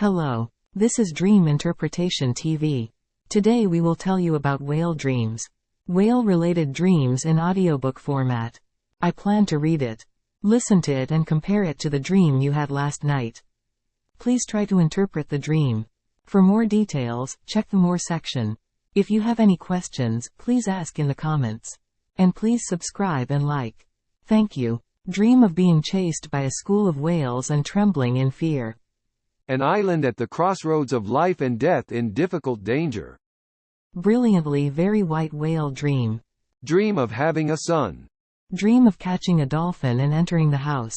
Hello. This is Dream Interpretation TV. Today we will tell you about whale dreams. Whale-related dreams in audiobook format. I plan to read it. Listen to it and compare it to the dream you had last night. Please try to interpret the dream. For more details, check the More section. If you have any questions, please ask in the comments. And please subscribe and like. Thank you. Dream of being chased by a school of whales and trembling in fear. An island at the crossroads of life and death in difficult danger. Brilliantly very white whale dream. Dream of having a son. Dream of catching a dolphin and entering the house.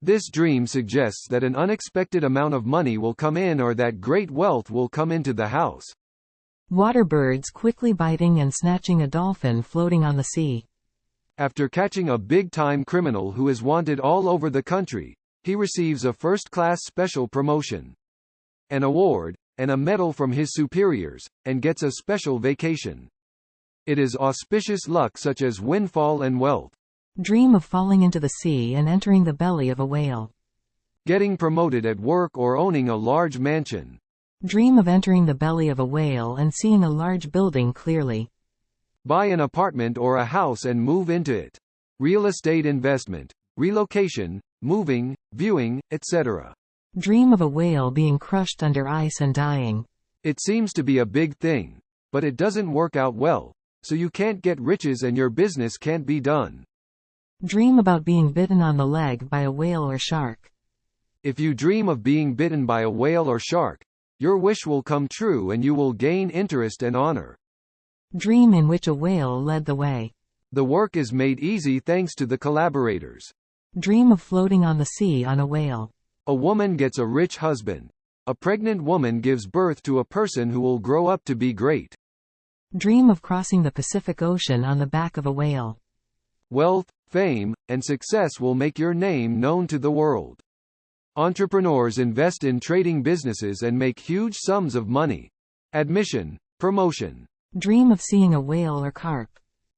This dream suggests that an unexpected amount of money will come in or that great wealth will come into the house. Water birds quickly biting and snatching a dolphin floating on the sea. After catching a big-time criminal who is wanted all over the country, he receives a first-class special promotion, an award, and a medal from his superiors, and gets a special vacation. It is auspicious luck such as windfall and wealth. Dream of falling into the sea and entering the belly of a whale. Getting promoted at work or owning a large mansion. Dream of entering the belly of a whale and seeing a large building clearly. Buy an apartment or a house and move into it. Real estate investment, relocation, moving, viewing, etc. Dream of a whale being crushed under ice and dying. It seems to be a big thing. But it doesn't work out well, so you can't get riches and your business can't be done. Dream about being bitten on the leg by a whale or shark. If you dream of being bitten by a whale or shark, your wish will come true and you will gain interest and honor. Dream in which a whale led the way. The work is made easy thanks to the collaborators. Dream of floating on the sea on a whale. A woman gets a rich husband. A pregnant woman gives birth to a person who will grow up to be great. Dream of crossing the Pacific Ocean on the back of a whale. Wealth, fame, and success will make your name known to the world. Entrepreneurs invest in trading businesses and make huge sums of money. Admission, promotion. Dream of seeing a whale or carp.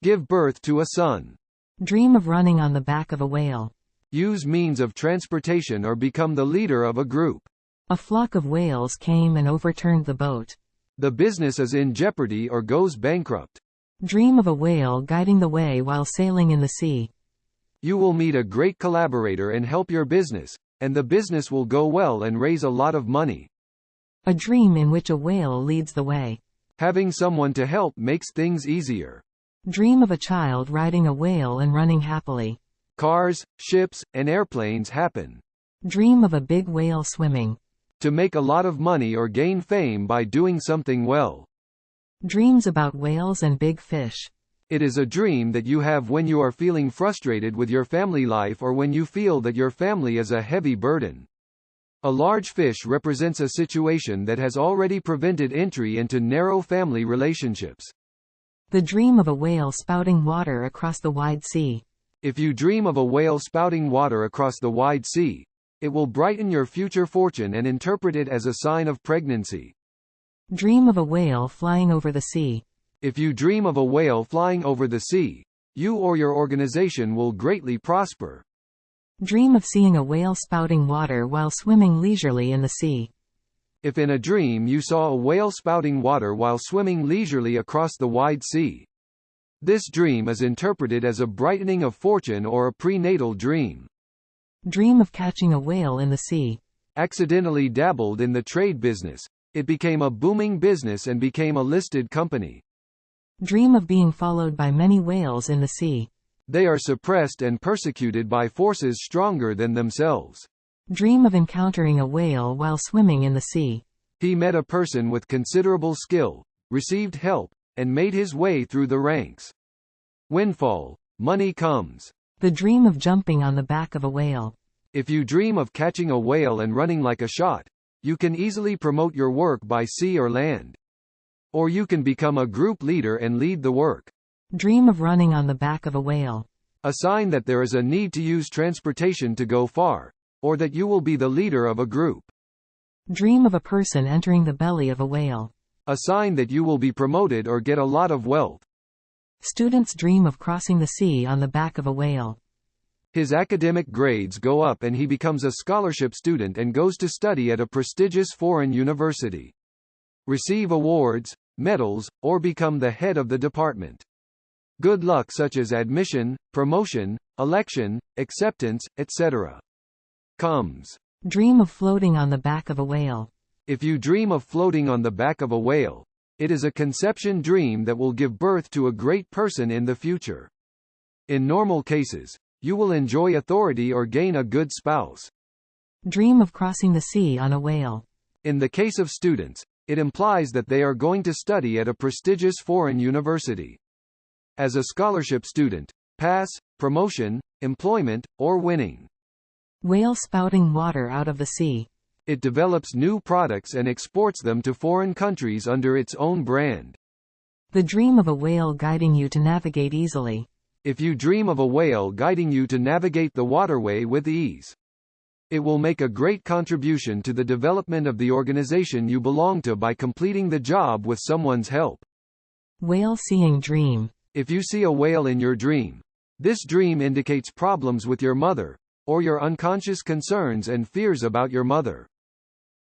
Give birth to a son. Dream of running on the back of a whale. Use means of transportation or become the leader of a group. A flock of whales came and overturned the boat. The business is in jeopardy or goes bankrupt. Dream of a whale guiding the way while sailing in the sea. You will meet a great collaborator and help your business, and the business will go well and raise a lot of money. A dream in which a whale leads the way. Having someone to help makes things easier. Dream of a child riding a whale and running happily. Cars, ships, and airplanes happen. Dream of a big whale swimming. To make a lot of money or gain fame by doing something well. Dreams about whales and big fish. It is a dream that you have when you are feeling frustrated with your family life or when you feel that your family is a heavy burden. A large fish represents a situation that has already prevented entry into narrow family relationships. The dream of a whale spouting water across the wide sea. If you dream of a whale spouting water across the wide sea, it will brighten your future fortune and interpret it as a sign of pregnancy. Dream of a whale flying over the sea. If you dream of a whale flying over the sea, you or your organization will greatly prosper. Dream of seeing a whale spouting water while swimming leisurely in the sea. If in a dream you saw a whale spouting water while swimming leisurely across the wide sea, this dream is interpreted as a brightening of fortune or a prenatal dream. Dream of catching a whale in the sea. Accidentally dabbled in the trade business. It became a booming business and became a listed company. Dream of being followed by many whales in the sea. They are suppressed and persecuted by forces stronger than themselves. Dream of encountering a whale while swimming in the sea. He met a person with considerable skill, received help, and made his way through the ranks. Windfall. Money comes. The dream of jumping on the back of a whale. If you dream of catching a whale and running like a shot, you can easily promote your work by sea or land. Or you can become a group leader and lead the work. Dream of running on the back of a whale. A sign that there is a need to use transportation to go far, or that you will be the leader of a group. Dream of a person entering the belly of a whale. A sign that you will be promoted or get a lot of wealth. Students dream of crossing the sea on the back of a whale. His academic grades go up and he becomes a scholarship student and goes to study at a prestigious foreign university. Receive awards, medals, or become the head of the department. Good luck such as admission, promotion, election, acceptance, etc. Comes. Dream of floating on the back of a whale. If you dream of floating on the back of a whale, it is a conception dream that will give birth to a great person in the future. In normal cases, you will enjoy authority or gain a good spouse. Dream of crossing the sea on a whale. In the case of students, it implies that they are going to study at a prestigious foreign university. As a scholarship student, pass, promotion, employment, or winning. Whale spouting water out of the sea. It develops new products and exports them to foreign countries under its own brand. The dream of a whale guiding you to navigate easily. If you dream of a whale guiding you to navigate the waterway with ease, it will make a great contribution to the development of the organization you belong to by completing the job with someone's help. Whale seeing dream. If you see a whale in your dream, this dream indicates problems with your mother, or your unconscious concerns and fears about your mother.